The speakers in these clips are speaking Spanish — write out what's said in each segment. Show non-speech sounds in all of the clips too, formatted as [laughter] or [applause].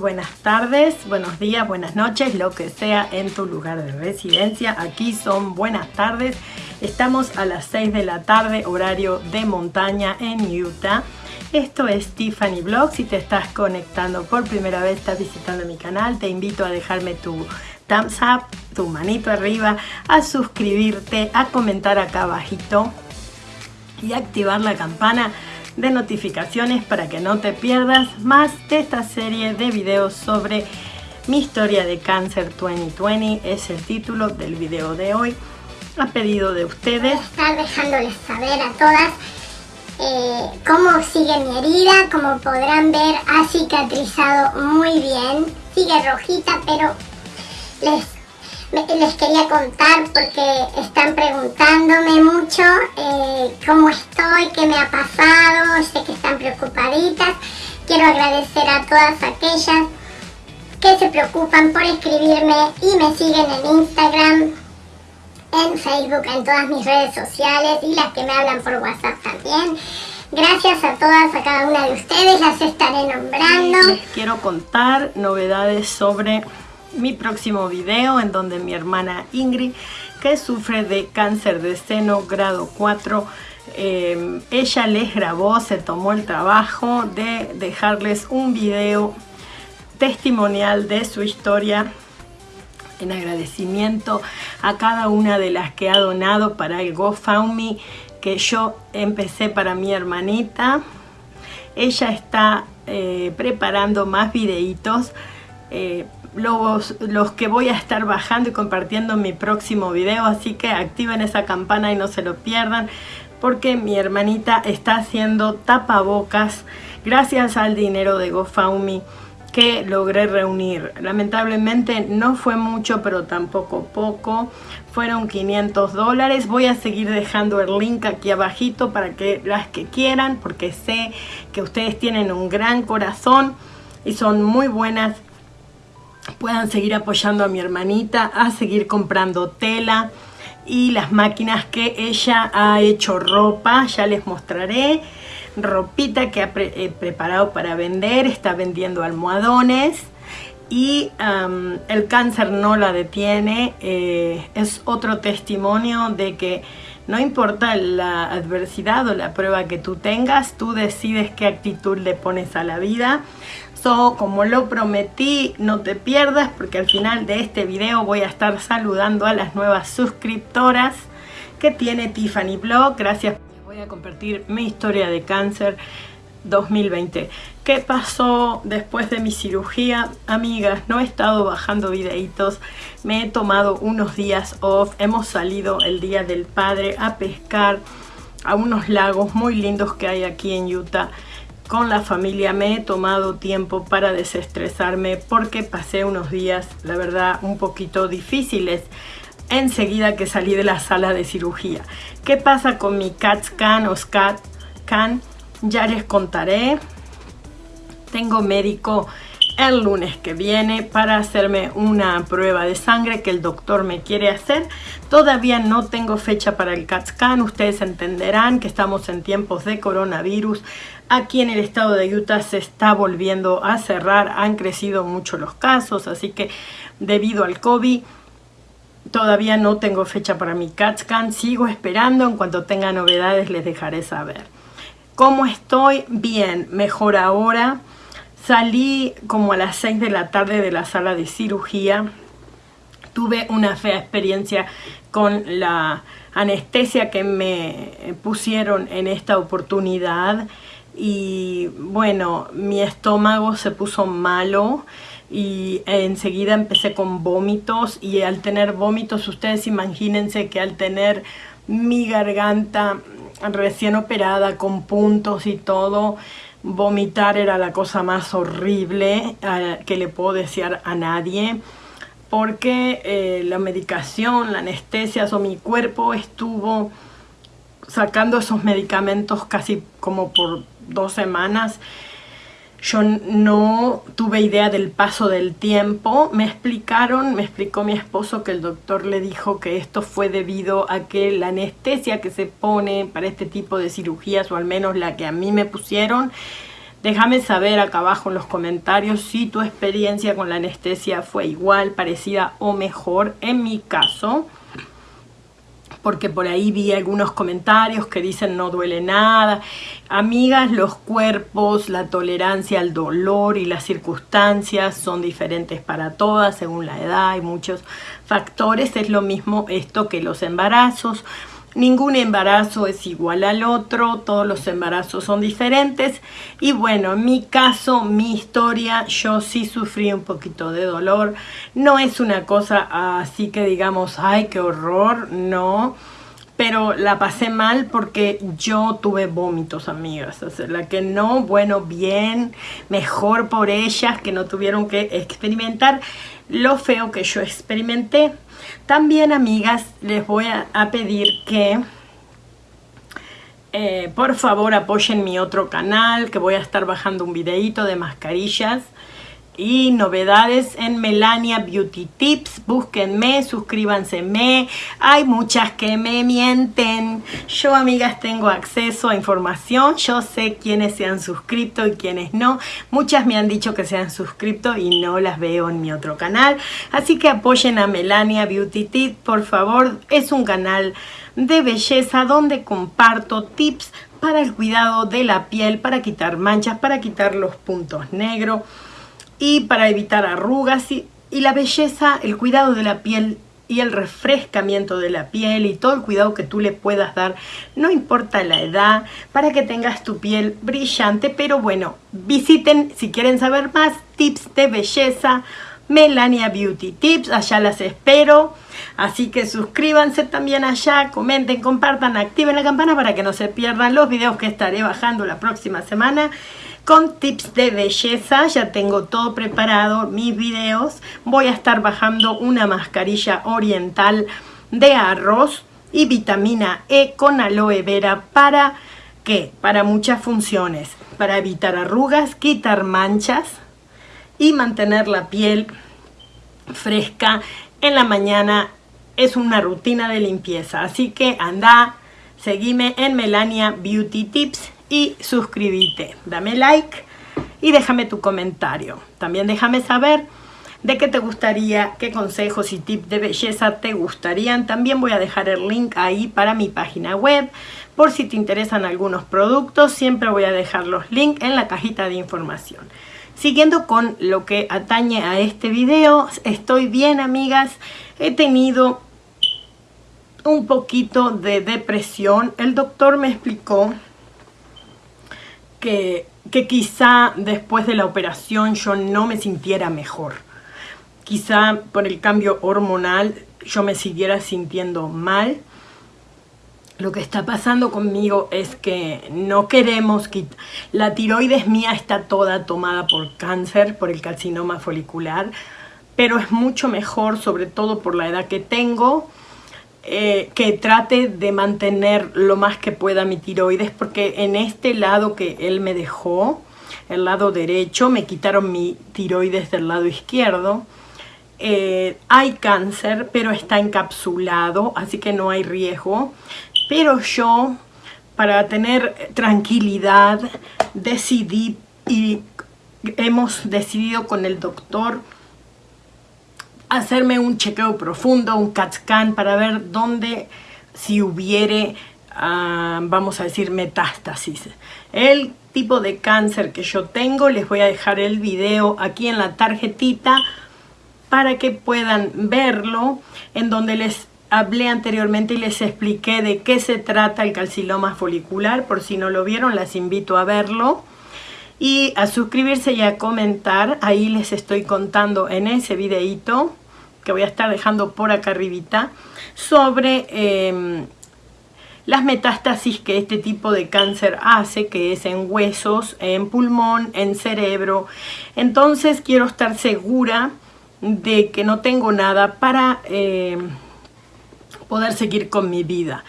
buenas tardes, buenos días, buenas noches, lo que sea en tu lugar de residencia. Aquí son buenas tardes. Estamos a las 6 de la tarde, horario de montaña en Utah. Esto es Tiffany Blog. Si te estás conectando por primera vez, estás visitando mi canal, te invito a dejarme tu thumbs up, tu manito arriba, a suscribirte, a comentar acá abajito y activar la campana de notificaciones para que no te pierdas más de esta serie de videos sobre mi historia de cáncer 2020 es el título del video de hoy a pedido de ustedes. Estar dejándoles saber a todas eh, cómo sigue mi herida como podrán ver ha cicatrizado muy bien sigue rojita pero les les quería contar porque están preguntándome mucho eh, cómo estoy, qué me ha pasado, sé que están preocupaditas. Quiero agradecer a todas aquellas que se preocupan por escribirme y me siguen en Instagram, en Facebook, en todas mis redes sociales y las que me hablan por WhatsApp también. Gracias a todas, a cada una de ustedes, las estaré nombrando. Les quiero contar novedades sobre mi próximo video en donde mi hermana Ingrid, que sufre de cáncer de seno grado 4, eh, ella les grabó, se tomó el trabajo de dejarles un video testimonial de su historia en agradecimiento a cada una de las que ha donado para el GoFundMe que yo empecé para mi hermanita. Ella está eh, preparando más videitos eh, los, los que voy a estar bajando y compartiendo en mi próximo video, así que activen esa campana y no se lo pierdan, porque mi hermanita está haciendo tapabocas gracias al dinero de GoFundMe que logré reunir. Lamentablemente no fue mucho, pero tampoco poco. Fueron 500 dólares. Voy a seguir dejando el link aquí abajito para que las que quieran, porque sé que ustedes tienen un gran corazón y son muy buenas puedan seguir apoyando a mi hermanita, a seguir comprando tela y las máquinas que ella ha hecho ropa, ya les mostraré, ropita que ha eh, preparado para vender, está vendiendo almohadones y el cáncer no la detiene, eh, es otro testimonio de que no importa la adversidad o la prueba que tú tengas, tú decides qué actitud le pones a la vida. Como lo prometí, no te pierdas porque al final de este video voy a estar saludando a las nuevas suscriptoras que tiene Tiffany Blog. Gracias. Voy a compartir mi historia de cáncer 2020. ¿Qué pasó después de mi cirugía? Amigas, no he estado bajando videitos. Me he tomado unos días off. Hemos salido el Día del Padre a pescar a unos lagos muy lindos que hay aquí en Utah con la familia me he tomado tiempo para desestresarme porque pasé unos días, la verdad, un poquito difíciles enseguida que salí de la sala de cirugía. ¿Qué pasa con mi CAT scan o SCAT scan? Ya les contaré. Tengo médico el lunes que viene para hacerme una prueba de sangre que el doctor me quiere hacer. Todavía no tengo fecha para el CAT scan. Ustedes entenderán que estamos en tiempos de coronavirus. Aquí en el estado de Utah se está volviendo a cerrar. Han crecido mucho los casos, así que debido al COVID todavía no tengo fecha para mi CAT scan. Sigo esperando. En cuanto tenga novedades les dejaré saber. ¿Cómo estoy? Bien, mejor ahora. Salí como a las 6 de la tarde de la sala de cirugía. Tuve una fea experiencia con la anestesia que me pusieron en esta oportunidad y bueno, mi estómago se puso malo y enseguida empecé con vómitos y al tener vómitos ustedes imagínense que al tener mi garganta recién operada con puntos y todo vomitar era la cosa más horrible eh, que le puedo desear a nadie porque eh, la medicación, la anestesia o mi cuerpo estuvo sacando esos medicamentos casi como por dos semanas yo no tuve idea del paso del tiempo. Me explicaron, me explicó mi esposo que el doctor le dijo que esto fue debido a que la anestesia que se pone para este tipo de cirugías, o al menos la que a mí me pusieron, Déjame saber acá abajo en los comentarios si tu experiencia con la anestesia fue igual, parecida o mejor. En mi caso, porque por ahí vi algunos comentarios que dicen no duele nada. Amigas, los cuerpos, la tolerancia al dolor y las circunstancias son diferentes para todas según la edad y muchos factores. Es lo mismo esto que los embarazos. Ningún embarazo es igual al otro, todos los embarazos son diferentes y bueno, en mi caso, mi historia, yo sí sufrí un poquito de dolor, no es una cosa así que digamos, ay, qué horror, no, pero la pasé mal porque yo tuve vómitos, amigas. La que no, bueno, bien, mejor por ellas que no tuvieron que experimentar lo feo que yo experimenté. También, amigas, les voy a, pedir que eh, por favor apoyen mi otro canal, que voy a estar bajando un videito de mascarillas y novedades en Melania Beauty Tips. Búsquenme, suscríbanse. Hay muchas que me mienten. Yo, amigas, tengo acceso a información. Yo sé quiénes se han suscrito y quiénes no. Muchas me han dicho que se han suscrito y no las veo en mi otro canal. Así que apoyen a Melania Beauty Tips, por favor. Es un canal de belleza donde comparto tips para el cuidado de la piel, para quitar manchas, para quitar los puntos negros y para evitar arrugas y, la belleza, el cuidado de la piel y el refrescamiento de la piel y todo el cuidado que tú le puedas dar, no importa la edad, para que tengas tu piel brillante. Pero bueno, visiten si quieren saber más tips de belleza, Melania Beauty Tips, allá las espero. Así que suscríbanse también allá, comenten, compartan, activen la campana para que no se pierdan los videos que estaré bajando la próxima semana con tips de belleza. Ya tengo todo preparado, mis videos. Voy a estar bajando una mascarilla oriental de arroz y vitamina E con aloe vera para ¿qué? Para muchas funciones. Para evitar arrugas, quitar manchas y mantener la piel fresca en la mañana. Es una rutina de limpieza. Así que anda, seguime en Melania Beauty Tips y suscríbete. Dame like y déjame tu comentario. También déjame saber de qué te gustaría, qué consejos y tips de belleza te gustarían. También voy a dejar el link ahí para mi página web. Por si te interesan algunos productos, siempre voy a dejar los links en la cajita de información. Siguiendo con lo que atañe a este video, estoy bien amigas, he tenido un poquito de depresión. El doctor me explicó que, quizá después de la operación yo no me sintiera mejor. Quizá por el cambio hormonal yo me siguiera sintiendo mal. Lo que está pasando conmigo es que no queremos quitar... La tiroides mía está toda tomada por cáncer, por el carcinoma folicular, pero es mucho mejor, sobre todo por la edad que tengo, eh, que trate de mantener lo más que pueda mi tiroides porque en este lado que él me dejó, el lado derecho, me quitaron mi tiroides del lado izquierdo. Eh, hay cáncer, pero está encapsulado, así que no hay riesgo. Pero yo, para tener tranquilidad, decidí y hemos decidido con el doctor hacerme un chequeo profundo, un CAT scan para ver dónde, si hubiere, ah, vamos a decir, metástasis. El tipo de cáncer que yo tengo, les voy a dejar el video aquí en la tarjetita para que puedan verlo, en donde les hablé anteriormente y les expliqué de qué se trata el calciloma folicular, por si no lo vieron, las invito a verlo. Y a suscribirse y a comentar, ahí les estoy contando en ese videito que voy a estar dejando por acá arribita, sobre em, las metástasis que este tipo de cáncer hace, que es en huesos, en pulmón, en cerebro. Entonces quiero estar segura de que no tengo nada para em, poder seguir con mi vida.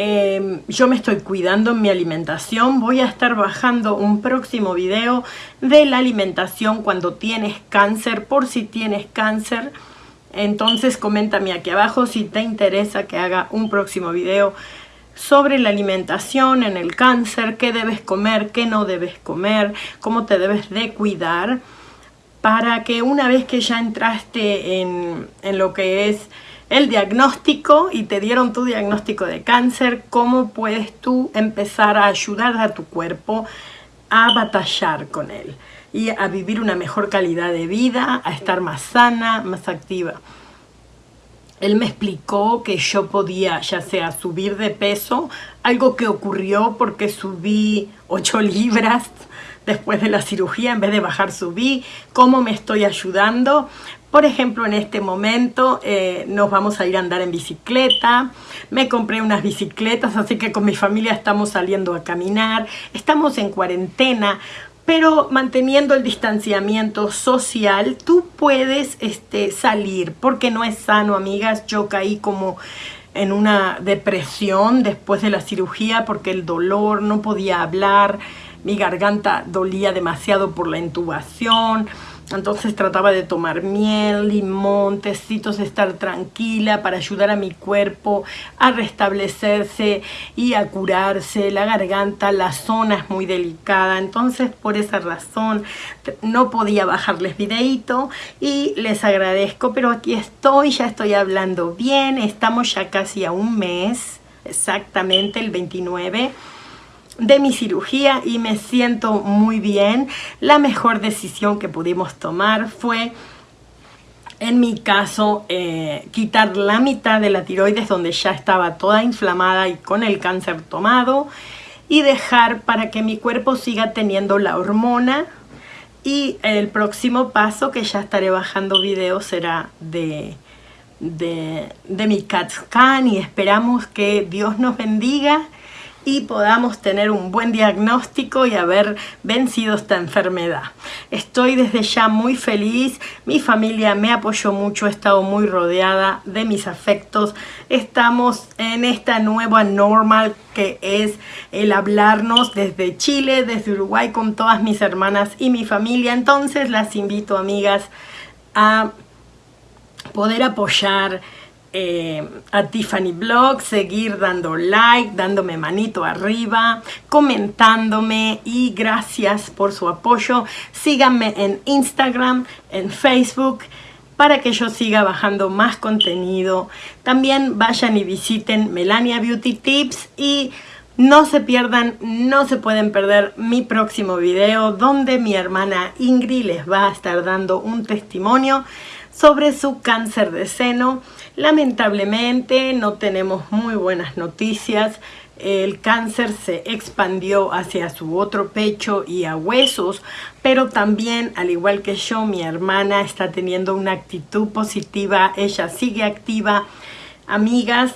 Em, yo me estoy cuidando en mi alimentación. Voy a estar bajando un próximo video de la alimentación cuando tienes cáncer, por si tienes cáncer. Entonces coméntame aquí abajo si te interesa que haga un próximo video sobre la alimentación en el cáncer, qué debes comer, qué no debes comer, cómo te debes de cuidar, para que una vez que ya entraste en, en lo que es el diagnóstico y te dieron tu diagnóstico de cáncer, cómo puedes tú empezar a ayudar a tu cuerpo a batallar con él y a vivir una mejor calidad de vida, a estar más sana, más activa. Él me explicó que yo podía ya sea subir de peso, algo que ocurrió porque subí 8 [laughs] libras después de la cirugía, en vez de bajar subí, cómo me estoy ayudando. Por ejemplo, en este momento eh, nos vamos a ir a andar en bicicleta, me compré unas bicicletas, así que con mi familia estamos saliendo a caminar, estamos en cuarentena, pero manteniendo el distanciamiento social, tú puedes este, salir, porque no es sano, amigas. Yo caí como en una depresión después de la cirugía porque el dolor, no podía hablar, mi garganta dolía demasiado por la intubación, entonces trataba de tomar miel, limón, tecitos, estar tranquila para ayudar a mi cuerpo a restablecerse y a curarse. La garganta, la zona es muy delicada, entonces por esa razón no podía bajarles videito y les agradezco, pero aquí estoy, ya estoy hablando bien, estamos ya casi a un mes, exactamente el 29 de mi cirugía y me siento muy bien. La mejor decisión que pudimos tomar fue, en mi caso, eh, quitar la mitad de la tiroides donde ya estaba toda inflamada y con el cáncer tomado y dejar para que mi cuerpo siga teniendo la hormona y el próximo paso que ya estaré bajando videos será de, de, de mi CAT scan y esperamos que Dios nos bendiga y podamos tener un buen diagnóstico y haber vencido esta enfermedad. Estoy desde ya muy feliz, mi familia me apoyó mucho, he estado muy rodeada de mis afectos. Estamos en esta nueva normal que es el hablarnos desde Chile, desde Uruguay con todas mis hermanas y mi familia. Entonces las invito amigas a poder apoyar eh, a Tiffany Blog, seguir dando like, dándome manito arriba, comentándome y gracias por su apoyo. Síganme en Instagram, en Facebook, para que yo siga bajando más contenido. También vayan y visiten Melania Beauty Tips y no se pierdan, no se pueden perder mi próximo video donde mi hermana Ingrid les va a estar dando un testimonio sobre su cáncer de seno. Lamentablemente no tenemos muy buenas noticias. El cáncer se expandió hacia su otro pecho y a huesos, pero también, al igual que yo, mi hermana está teniendo una actitud positiva, ella sigue activa. Amigas,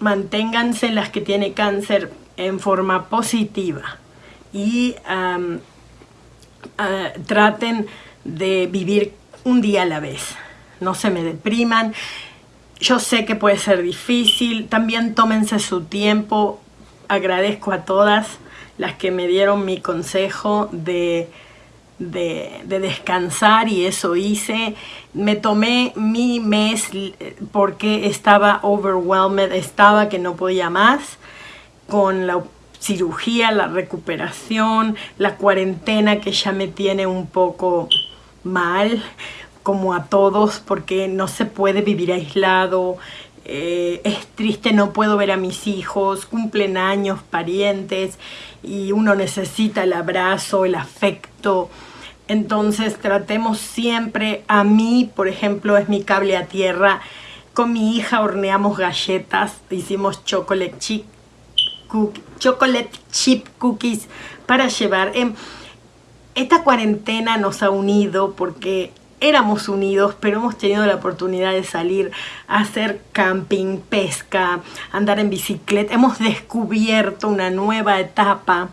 manténganse las que tienen cáncer en forma positiva y ah, traten de vivir un día a la vez. No se me depriman. Yo sé que puede ser difícil. También tómense su tiempo. Agradezco a todas las que me dieron mi consejo de, de, descansar y eso hice. Me tomé mi mes porque estaba overwhelmed, estaba que no podía más con la cirugía, la recuperación, la cuarentena que ya me tiene un poco mal, como a todos, porque no se puede vivir aislado, eh, es triste, no puedo ver a mis hijos, cumplen años, parientes, y uno necesita el abrazo, el afecto. Entonces tratemos siempre, a mí, por ejemplo, es mi cable a tierra, con mi hija horneamos galletas, hicimos chocolate chip, cookies para llevar. Em, esta cuarentena nos ha unido porque éramos unidos, pero hemos tenido la oportunidad de salir a hacer camping, pesca, andar en bicicleta. Hemos descubierto una nueva etapa.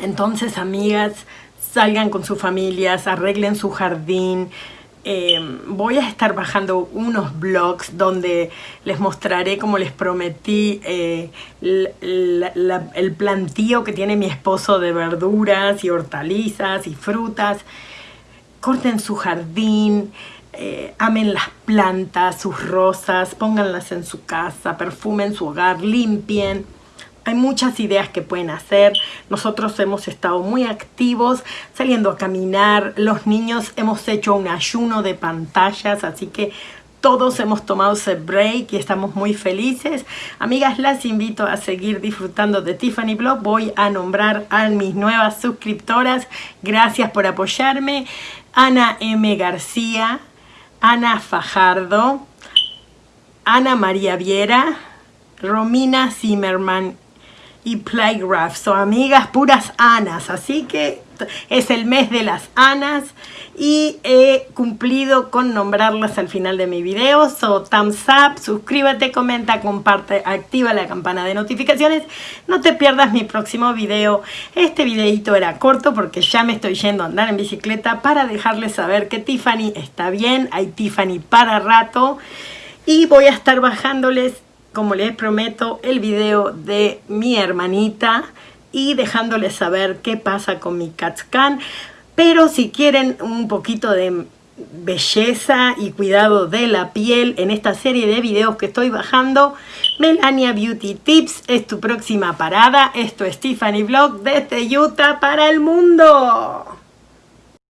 Entonces, amigas, salgan con sus familias, arreglen su jardín, Em, voy a estar bajando unos blogs donde les mostraré, como les prometí, eh, el plantío que tiene mi esposo de verduras y hortalizas y frutas. Corten su jardín, eh, amen las plantas, sus rosas, pónganlas en su casa, perfumen su hogar, limpien. Hay muchas ideas que pueden hacer. Nosotros hemos estado muy activos saliendo a caminar. Los niños hemos hecho un ayuno de pantallas, así que todos hemos tomado ese break y estamos muy felices. Amigas, las invito a seguir disfrutando de Tiffany Blog. Voy a nombrar a mis nuevas suscriptoras. Gracias por apoyarme. Ana M. García, Ana Fajardo, Ana María Viera, Romina Zimmerman y Playgraph. Son amigas puras Anas, así que es el mes de las Anas y he cumplido con nombrarlas al final de mi video. So, thumbs up, suscríbete, comenta, comparte, activa la campana de notificaciones. No te pierdas mi próximo video. Este videito era corto porque ya me estoy yendo a andar en bicicleta para dejarles saber que Tiffany está bien. Hay Tiffany para rato. Y voy a estar bajándoles, como les prometo, el video de mi hermanita y dejándoles saber qué pasa con mi CatScan. Pero si quieren un poquito de belleza y cuidado de la piel en esta serie de videos que estoy bajando, Melania Beauty Tips es tu próxima parada. Esto es Tiffany Vlog desde Utah para el mundo.